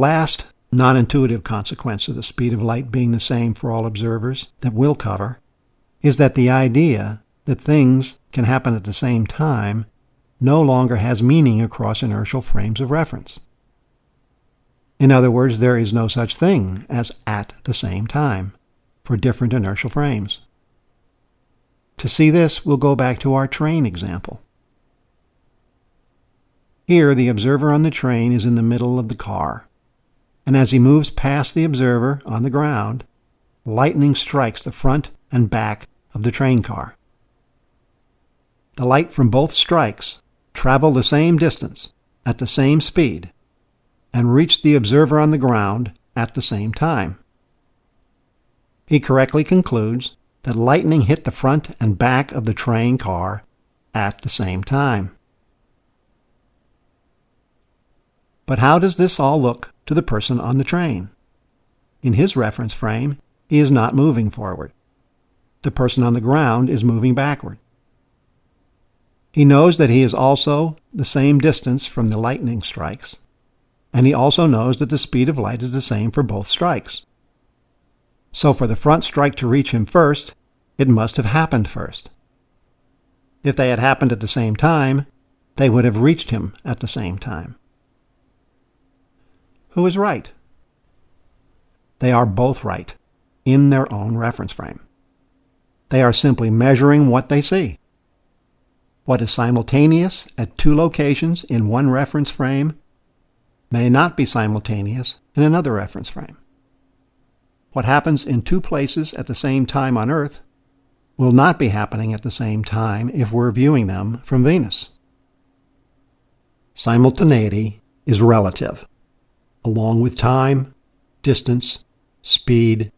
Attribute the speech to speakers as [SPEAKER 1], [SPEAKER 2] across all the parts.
[SPEAKER 1] last non intuitive consequence of the speed of light being the same for all observers that we'll cover is that the idea that things can happen at the same time no longer has meaning across inertial frames of reference. In other words, there is no such thing as at the same time for different inertial frames. To see this, we'll go back to our train example. Here, the observer on the train is in the middle of the car, and as he moves past the observer on the ground, lightning strikes the front and back of the train car. The light from both strikes travel the same distance at the same speed and reach the observer on the ground at the same time. He correctly concludes that lightning hit the front and back of the train car at the same time. But how does this all look to the person on the train? In his reference frame, he is not moving forward. The person on the ground is moving backward. He knows that he is also the same distance from the lightning strikes, and he also knows that the speed of light is the same for both strikes. So for the front strike to reach him first, it must have happened first. If they had happened at the same time, they would have reached him at the same time. Who is right? They are both right in their own reference frame. They are simply measuring what they see. What is simultaneous at two locations in one reference frame may not be simultaneous in another reference frame. What happens in two places at the same time on Earth will not be happening at the same time if we're viewing them from Venus. Simultaneity is relative, along with time, distance, speed,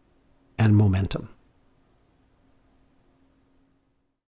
[SPEAKER 1] and momentum.